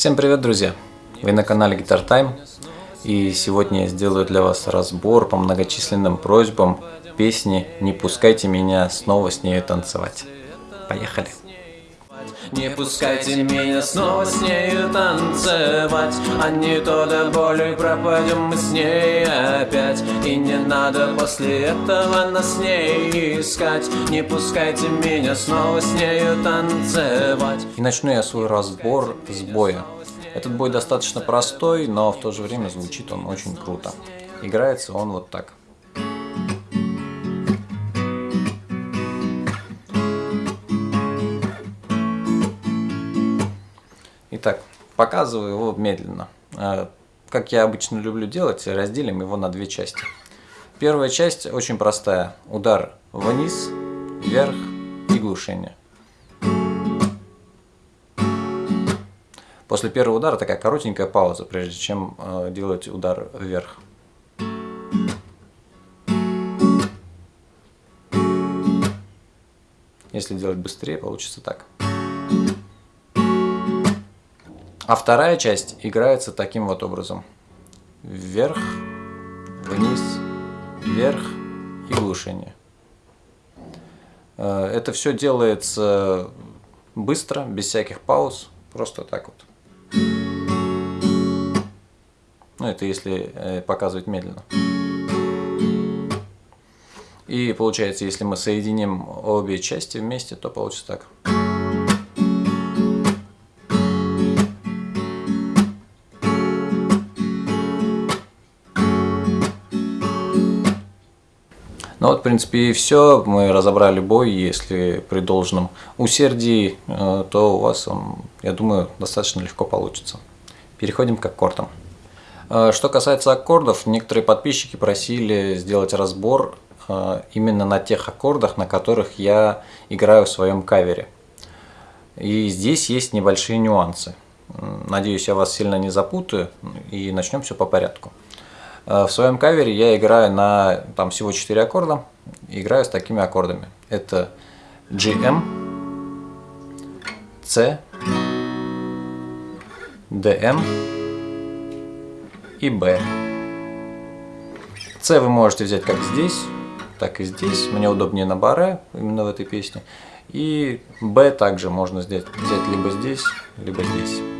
Всем привет, друзья! Вы на канале Guitar Time, и сегодня я сделаю для вас разбор по многочисленным просьбам песни «Не пускайте меня снова с нею танцевать». Поехали! Не пускайте меня снова с нею танцевать. А не то до боли пропадем мы с ней опять. И не надо после этого нас с ней искать. Не пускайте меня снова с нею танцевать. И начну я свой разбор с боя. Этот бой достаточно простой, но в то же время звучит он очень круто. Играется он вот так Итак, показываю его медленно. Э, как я обычно люблю делать, разделим его на две части. Первая часть очень простая. Удар вниз, вверх и глушение. После первого удара такая коротенькая пауза, прежде чем э, делать удар вверх. Если делать быстрее, получится так. А вторая часть играется таким вот образом. Вверх, вниз, вверх и глушение. Э, это все делается быстро, без всяких пауз, просто так вот. Ну, это если э, показывать медленно. И получается, если мы соединим обе части вместе, то получится так. Ну вот, в принципе, и все. Мы разобрали бой. Если при должном усердии, э, то у вас я думаю, достаточно легко получится. Переходим к аккордам. Э, что касается аккордов, некоторые подписчики просили сделать разбор э, именно на тех аккордах, на которых я играю в своем кавере. И здесь есть небольшие нюансы. Надеюсь, я вас сильно не запутаю и начнем все по порядку. Э, в своем кавере я играю на там всего 4 аккорда, играю с такими аккордами. Это GM, C, DM и B. C вы можете взять как здесь, так и здесь. Мне удобнее на баре, именно в этой песне. И B также можно взять, взять либо здесь, либо здесь.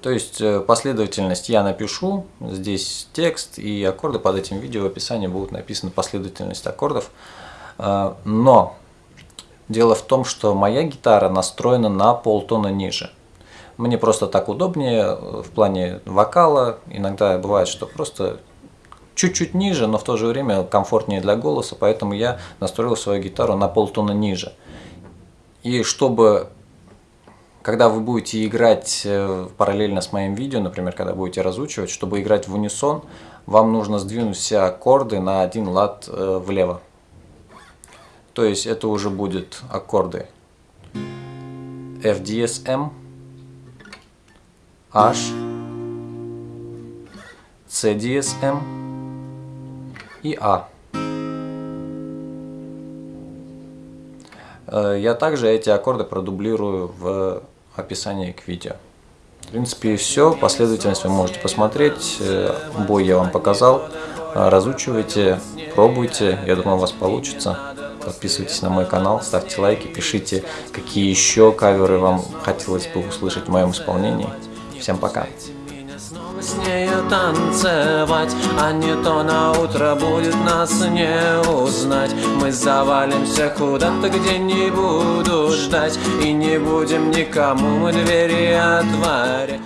То есть э, последовательность я напишу, здесь текст и аккорды под этим видео в описании будут написаны последовательность аккордов. Э, но дело в том, что моя гитара настроена на полтона ниже. Мне просто так удобнее э, в плане вокала. Иногда бывает, что просто чуть-чуть ниже, но в то же время комфортнее для голоса, поэтому я настроил свою гитару на полтона ниже. И чтобы когда вы будете играть э, параллельно с моим видео, например, когда будете разучивать, чтобы играть в унисон, вам нужно сдвинуть все аккорды на один лад э, влево. То есть это уже будет аккорды F, DS, M, H, C, DS, M и A. я также эти аккорды продублирую в описании к видео. В принципе, все. Последовательность вы можете посмотреть. Э, бой я вам показал. Э, разучивайте, пробуйте. Я думаю, у вас получится. Подписывайтесь на мой канал, ставьте лайки, пишите, какие еще каверы вам хотелось бы услышать в моем исполнении. Всем пока! С нею танцевать. А не то на утро будет нас не узнать. Мы завалимся куда-то, где не буду ждать. И не будем никому мы двери отворять